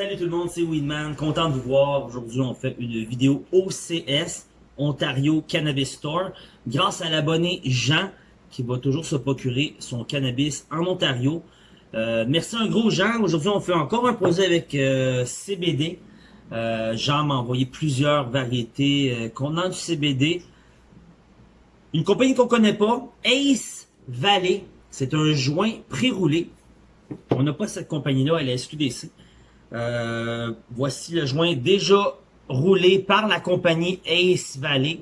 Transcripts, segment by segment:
Salut tout le monde, c'est Weedman, content de vous voir. Aujourd'hui, on fait une vidéo OCS, Ontario Cannabis Store, grâce à l'abonné Jean, qui va toujours se procurer son cannabis en Ontario. Euh, merci un gros Jean. Aujourd'hui, on fait encore un projet avec euh, CBD. Euh, Jean m'a envoyé plusieurs variétés contenant du CBD. Une compagnie qu'on connaît pas, Ace Valley. C'est un joint pré-roulé. On n'a pas cette compagnie-là à la SQDC. Euh, voici le joint déjà roulé par la compagnie Ace Valley.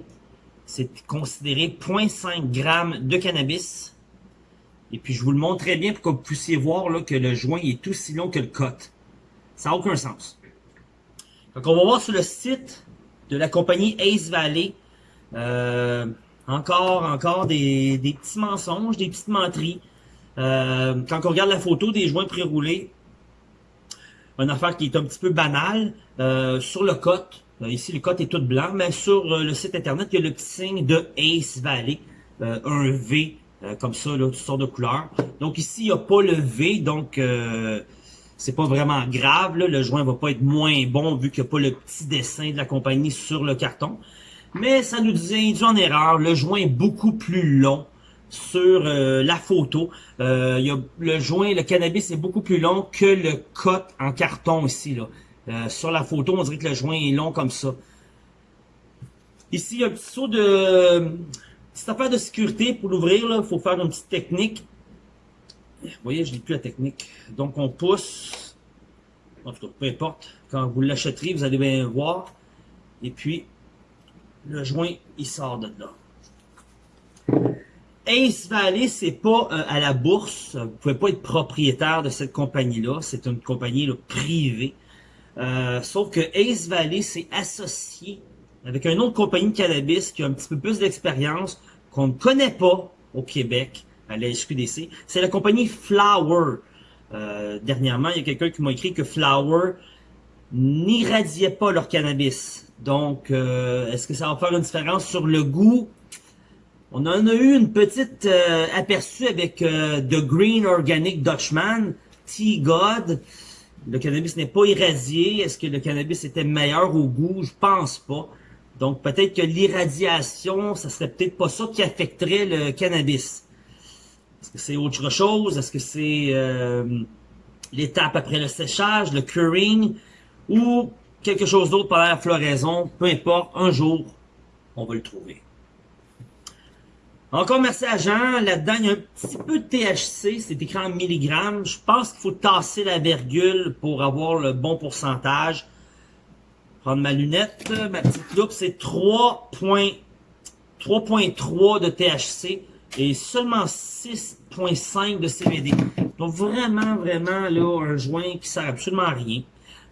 C'est considéré 0.5 g de cannabis. Et puis je vous le montre très bien pour que vous puissiez voir là, que le joint est aussi long que le cut. Ça n'a aucun sens. Donc on va voir sur le site de la compagnie Ace Valley. Euh, encore, encore des, des, petits mensonges, des petites menteries. Euh, quand on regarde la photo des joints pré-roulés, une affaire qui est un petit peu banale, euh, sur le cote, euh, ici le cote est tout blanc, mais sur euh, le site internet, il y a le petit signe de Ace Valley, euh, un V, comme ça, là, toutes sortes de couleurs. Donc ici, il n'y a pas le V, donc c'est pas vraiment grave, le joint va pas être moins bon vu qu'il n'y a pas le petit dessin de la compagnie sur le carton. Mais ça nous induit en erreur, le joint est beaucoup plus long sur euh, la photo. Euh, y a le joint, le cannabis est beaucoup plus long que le cut en carton ici. Là. Euh, sur la photo, on dirait que le joint est long comme ça. Ici, il y a un petit saut de... Petite affaire de sécurité pour l'ouvrir. Il faut faire une petite technique. Vous voyez, je n'ai plus la technique. Donc, on pousse. En tout cas, peu importe. Quand vous l'achèterez, vous allez bien voir. Et puis, le joint, il sort de là. Ace Valley, c'est pas euh, à la bourse. Vous pouvez pas être propriétaire de cette compagnie-là. C'est une compagnie là, privée. Euh, sauf que Ace Valley s'est associé avec une autre compagnie de cannabis qui a un petit peu plus d'expérience, qu'on ne connaît pas au Québec, à la SQDC. C'est la compagnie Flower. Euh, dernièrement, il y a quelqu'un qui m'a écrit que Flower n'irradiait pas leur cannabis. Donc, euh, est-ce que ça va faire une différence sur le goût? On en a eu une petite euh, aperçu avec euh, The Green Organic Dutchman, T-God. Le cannabis n'est pas irradié. Est-ce que le cannabis était meilleur au goût? Je pense pas. Donc peut-être que l'irradiation, ça serait peut-être pas ça qui affecterait le cannabis. Est-ce que c'est autre chose? Est-ce que c'est euh, l'étape après le séchage, le curing, ou quelque chose d'autre pendant la floraison? Peu importe, un jour, on va le trouver. Encore merci à Jean. Là-dedans, il y a un petit peu de THC. C'est écrit en milligrammes. Je pense qu'il faut tasser la virgule pour avoir le bon pourcentage. Prendre ma lunette, ma petite loupe. C'est 3.3 de THC et seulement 6.5 de CBD. Donc vraiment, vraiment, là, un joint qui sert absolument à rien.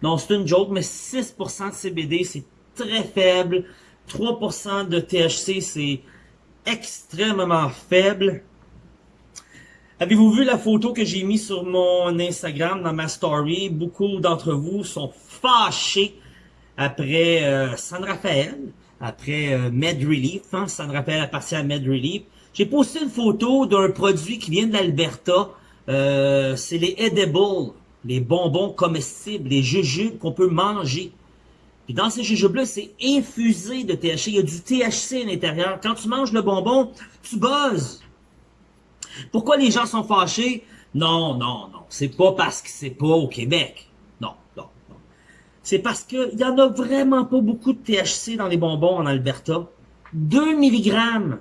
Donc c'est une joke, mais 6% de CBD, c'est très faible. 3% de THC, c'est extrêmement faible. Avez-vous vu la photo que j'ai mis sur mon Instagram dans ma story? Beaucoup d'entre vous sont fâchés après euh, San Rafael, après euh, Med Relief. Hein? San Rafael appartient à Med Relief. J'ai posté une photo d'un produit qui vient de l'Alberta. Euh, c'est les edibles, les bonbons comestibles, les jujubes qu'on peut manger. Puis dans ces jujubes-là, c'est infusé de THC. Il y a du THC à l'intérieur. Quand tu manges le bonbon, tu buzzes. Pourquoi les gens sont fâchés? Non, non, non. C'est pas parce que c'est pas au Québec. Non, non, non. C'est parce qu'il y en a vraiment pas beaucoup de THC dans les bonbons en Alberta. 2 mg.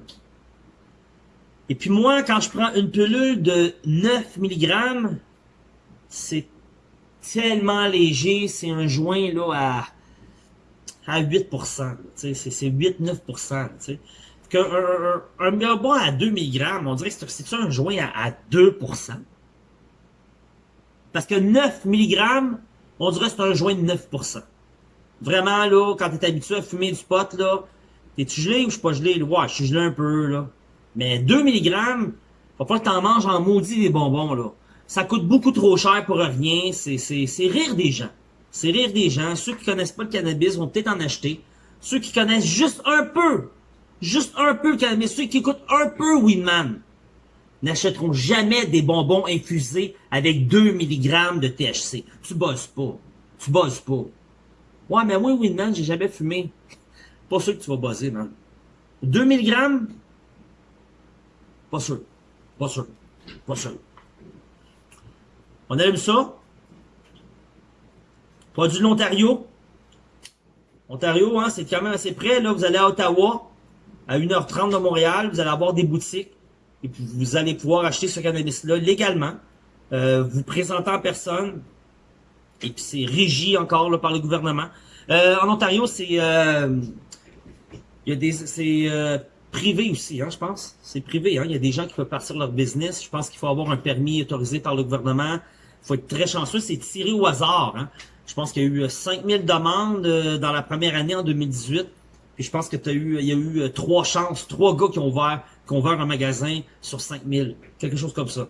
Et puis moi, quand je prends une pilule de 9 mg, c'est tellement léger. C'est un joint là à à 8%. C'est 8-9%. Qu'un un, un, un à 2 mg, on dirait que c'est un joint à, 2%. Parce que 9 mg, on dirait que c'est un joint de 9%. Vraiment, là, quand t'es habitué à fumer du pot, là, t'es-tu gelé ou je suis pas gelé? Ouais, je suis gelé un peu, là. Mais 2 mg, faut pas que t'en manges en maudit des bonbons, là. Ça coûte beaucoup trop cher pour rien. C'est rire des gens. C'est rire des gens. Ceux qui connaissent pas le cannabis vont peut-être en acheter. Ceux qui connaissent juste un peu, juste un peu le cannabis, ceux qui écoutent un peu Winman, n'achèteront jamais des bonbons infusés avec 2 mg de THC. Tu bosses pas. Tu buzzes pas. Ouais, mais moi, Winman, j'ai jamais fumé. Pas sûr que tu vas buzzer, man. 2000 grammes? Pas sûr. Pas sûr. Pas sûr. On aime ça. Produit de l'Ontario. Ontario, hein, c'est quand même assez près. Là, vous allez à Ottawa, à 1h30 de Montréal. Vous allez avoir des boutiques. Et puis, vous allez pouvoir acheter ce cannabis-là légalement. Euh, vous présentez en personne. Et puis, c'est régi encore là, par le gouvernement. Euh, en Ontario, c'est... Euh, il y a des... C'est euh, privé aussi, hein, je pense. C'est privé, hein. Il y a des gens qui peuvent partir leur business. Je pense qu'il faut avoir un permis autorisé par le gouvernement. Il faut être très chanceux. C'est tiré au hasard, hein. Je pense qu'il y a eu 5000 demandes dans la première année en 2018. Puis je pense que tu eu, il y a eu trois chances, trois gars qui ont ouvert, qui ont ouvert un magasin sur 5000. Quelque chose comme ça.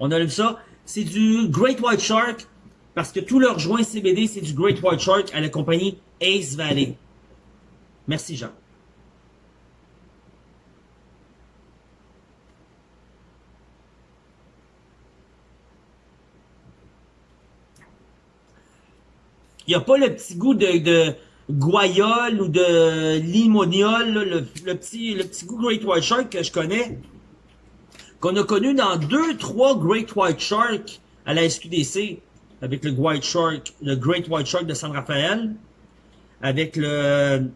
On a vu ça. C'est du Great White Shark parce que tout leur joint CBD, c'est du Great White Shark à la compagnie Ace Valley. Merci, Jean. Il n'y a pas le petit goût de, de guayole ou de limoniol, le, le, petit, le petit goût Great White Shark que je connais, qu'on a connu dans deux, trois Great White Shark à la SQDC avec le White Shark, le Great White Shark de San Rafael, avec le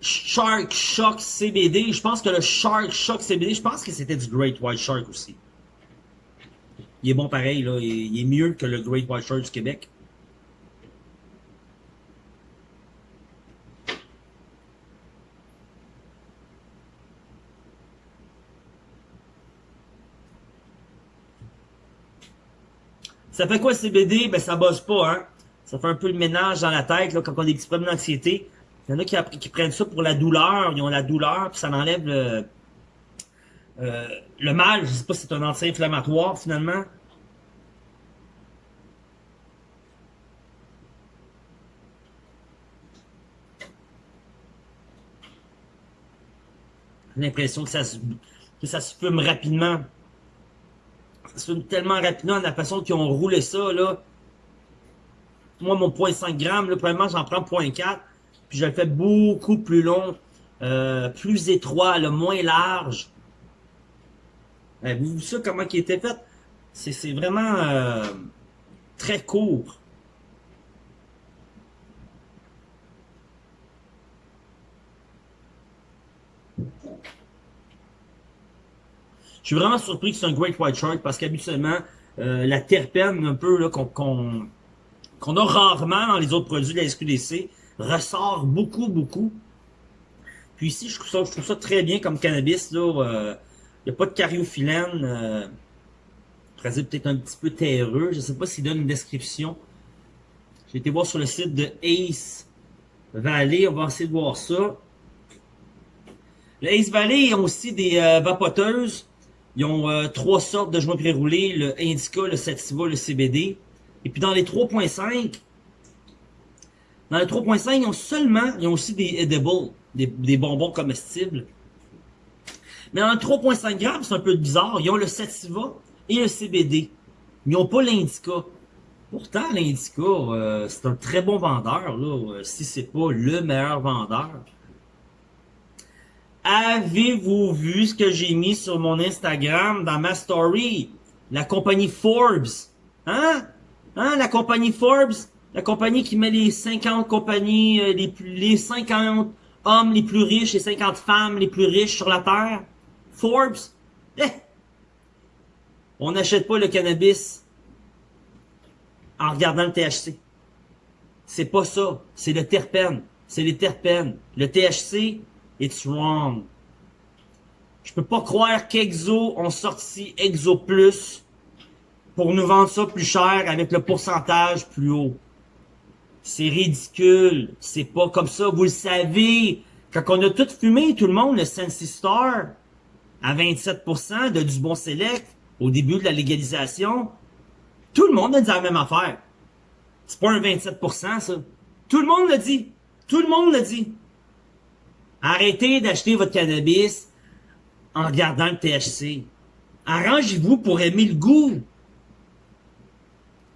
Shark Shock CBD. Je pense que le Shark Shock CBD, je pense que c'était du Great White Shark aussi. Il est bon pareil, là. Il est mieux que le Great White Shark du Québec. Ça fait quoi CBD? Ben ça bosse pas, hein. Ça fait un peu le ménage dans la tête, là, quand on a des problèmes d'anxiété. Il y en a qui, prennent ça pour la douleur, ils ont la douleur, puis ça enlève le, euh, le mal. Je sais pas si c'est un anti-inflammatoire, finalement. J'ai l'impression que ça que ça se fume rapidement se tellement rapidement la façon qu'ils ont roulé ça. Moi, mon point 5 grammes, là, probablement, j'en prends 0.4. Puis je le fais beaucoup plus long, euh, plus étroit, le moins large. Avez-vous vu ça, comment il était fait? C'est vraiment euh, très court. Je suis vraiment surpris que c'est un Great White Shark parce qu'habituellement, euh, la terpène un peu qu'on qu'on a rarement dans les autres produits de la SQDC ressort beaucoup, beaucoup. Puis ici, je trouve ça, je trouve ça très bien comme cannabis. Il euh, n'y a pas de cariophyllène. Euh, peut-être un petit peu terreux. Je ne sais pas s'il donne une description. J'ai été voir sur le site de Ace Valley. On va essayer de voir ça. Le Ace Valley, ont aussi des euh, vapoteuses. Ils ont euh, trois sortes de joints pré-roulés, le Indica, le Sativa, le CBD. Et puis dans les 3.5, dans les 3.5, ils ont seulement, ils ont aussi des edibles, des, bonbons comestibles. Mais dans le 3.5 grammes, c'est un peu bizarre. Ils ont le Sativa et le CBD. Ils n'ont pas l'Indica. Pourtant, l'Indica, euh, c'est un très bon vendeur, là, euh, si c'est pas le meilleur vendeur. Avez-vous vu ce que j'ai mis sur mon Instagram dans ma story? La compagnie Forbes. Hein? Hein, la compagnie Forbes? La compagnie qui met les 50 compagnies, euh, les, plus, les 50 hommes les plus riches et 50 femmes les plus riches sur la Terre? Forbes? Eh! On n'achète pas le cannabis en regardant le THC. C'est pas ça. C'est le terpène. C'est les terpènes. Le THC, It's wrong. Je peux pas croire qu'Exo ont sorti Exo Plus pour nous vendre ça plus cher avec le pourcentage plus haut. C'est ridicule. C'est pas comme ça. Vous le savez. Quand on a tout fumé, tout le monde, le Sensi Star, à 27% de du bon select, au début de la légalisation, tout le monde a dit la même affaire. C'est pas un 27%, ça. Tout le monde l'a dit. Tout le monde l'a dit. Arrêtez d'acheter votre cannabis en regardant le THC. Arrangez-vous pour aimer le goût.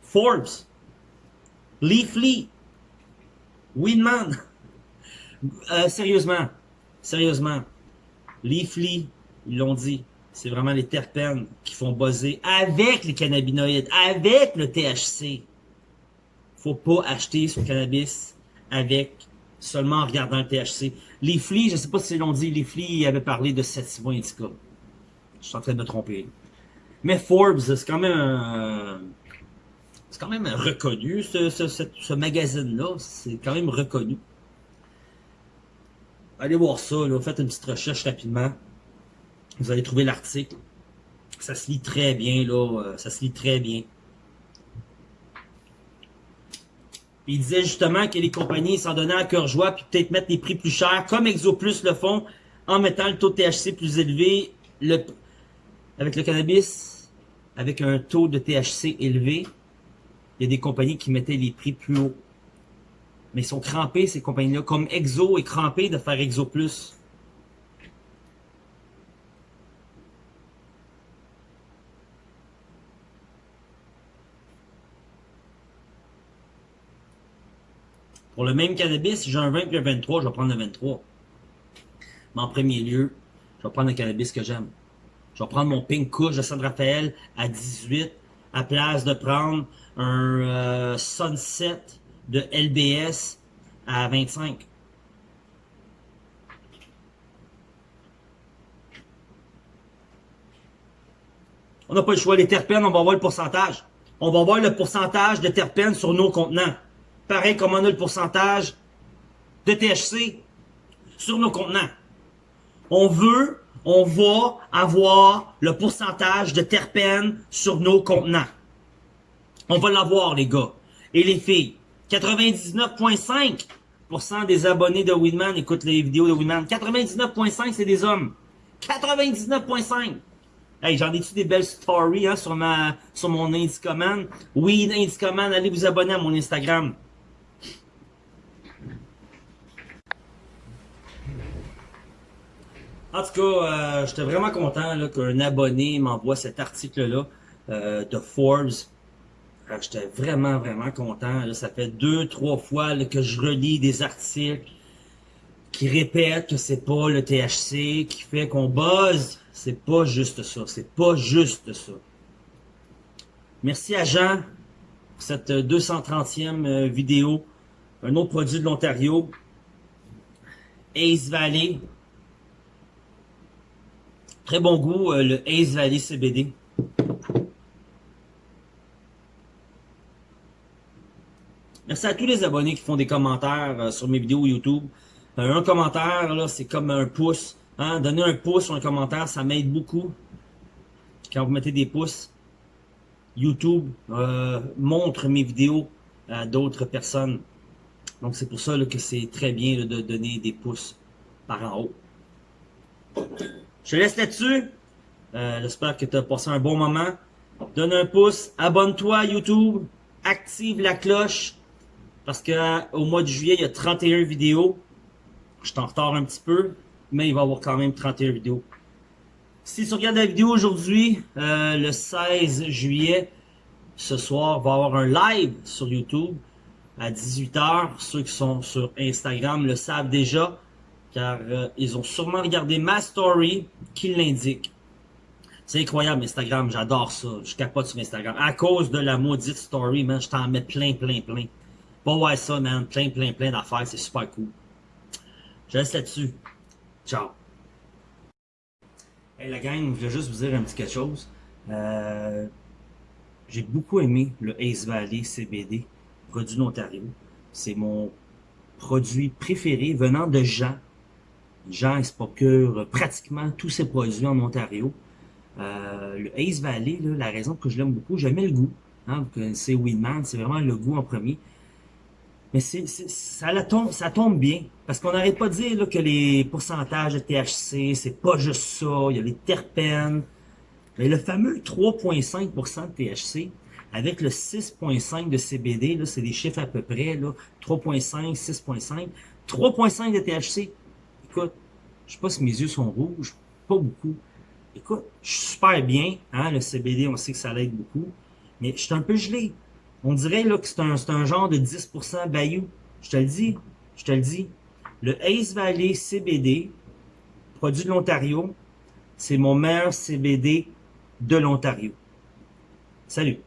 Forbes. Leafly, Winman. Euh, sérieusement, sérieusement, Leafly, ils l'ont dit, c'est vraiment les terpènes qui font buzzer avec les cannabinoïdes, avec le THC. Faut pas acheter son cannabis avec seulement en regardant le THC. Leafly, je sais pas si l'ont dit, Leafly avait parlé de Sativa Indica. Je suis en train de me tromper. Mais Forbes, c'est quand même c'est quand même reconnu, ce, ce, magazine-là. C'est quand même reconnu. Allez voir ça, là. faites une petite recherche rapidement. Vous allez trouver l'article. Ça se lit très bien, là. Euh, ça se lit très bien. Il disait justement que les compagnies s'en donnaient à cœur joie, puis peut-être mettre les prix plus chers, comme ExoPlus le font, en mettant le taux de THC plus élevé, le, avec le cannabis, avec un taux de THC élevé, il y a des compagnies qui mettaient les prix plus haut. Mais ils sont crampés, ces compagnies-là. Comme Exo est crampé de faire Exo Plus. Pour le même cannabis, si j'ai un 20 et un 23, je vais prendre le 23. Mais en premier lieu, je vais prendre le cannabis que j'aime. Je vais prendre mon Pink Kush de San Rafael à 18, à place de prendre un euh, Sunset de LBS à 25. On n'a pas le choix. Les terpènes, on va voir le pourcentage. On va voir le pourcentage de terpènes sur nos contenants. Pareil comme on a le pourcentage de THC sur nos contenants. On veut, on va avoir le pourcentage de terpènes sur nos contenants. On va l'avoir, les gars. Et les filles. 99,5% des abonnés de Winman écoutent les vidéos de Winman. 99,5% c'est des hommes. 99,5%. Hey, j'en ai-tu des belles stories hein, sur, ma, sur mon Indicoman? Oui, Indicoman, allez vous abonner à mon Instagram. En tout cas, euh, j'étais vraiment content qu'un abonné m'envoie cet article-là euh, de Forbes J'étais vraiment, vraiment content. ça fait deux, trois fois que je relis des articles qui répètent que c'est pas le THC qui fait qu'on buzz. C'est pas juste ça. C'est pas juste ça. Merci à Jean pour cette 230e euh, vidéo. Un autre produit de l'Ontario. Ace Valley. Très bon goût, euh, le Ace Valley CBD. Merci à tous les abonnés qui font des commentaires euh, sur mes vidéos YouTube. Euh, un commentaire, là, c'est comme un pouce. Hein? Donner un pouce sur un commentaire, ça m'aide beaucoup. Quand vous mettez des pouces, YouTube montre mes vidéos à d'autres personnes. Donc c'est pour ça que c'est très bien de donner des pouces par en haut. Je te laisse là-dessus. J'espère que tu as passé un bon moment. Donne un pouce, abonne-toi à YouTube, active la cloche parce que au mois de juillet, il y a 31 vidéos. Je suis en retard un petit peu, mais il va y avoir quand même 31 vidéos. Si tu regardes la vidéo aujourd'hui, euh, le 16 juillet, ce soir, va y avoir un live sur YouTube à 18h. Ceux qui sont sur Instagram le savent déjà, car euh, ils ont sûrement regardé ma story qui l'indique. C'est incroyable Instagram, j'adore ça. Je capote sur Instagram. À cause de la maudite story, man, je t'en mets plein, plein, plein. Va voir ça, man. Plein, plein, plein d'affaires. C'est super cool. Je laisse là-dessus. Ciao. Hey, la gang, je voulais juste vous dire un petit quelque chose. Euh, J'ai beaucoup aimé le Ace Valley CBD, produit d'Ontario. C'est mon produit préféré venant de Se procure pratiquement tous ses produits en Ontario. Euh, le Ace Valley, la raison que je l'aime beaucoup, j'aimais le goût. Hein, vous connaissez Winman, c'est vraiment le goût en premier. Mais ça, tombe, bien. Parce qu'on n'arrête pas de dire que les pourcentages de THC, c'est pas juste ça. Il y a les terpènes. Mais le fameux 3,5% de THC, avec le 6,5% de CBD, c'est des chiffres à peu près, là, 3,5, 6,5. 3,5 de THC. Écoute, je sais pas si mes yeux sont rouges, pas beaucoup. Écoute, je suis super bien, hein, le CBD, on sait que ça l'aide beaucoup, mais je suis un peu gelé. On dirait que c'est un, un, genre de 10% Bayou. Je te le dis, je te le dis. Le Ace Valley CBD, produit de l'Ontario, c'est mon meilleur CBD de l'Ontario. Salut!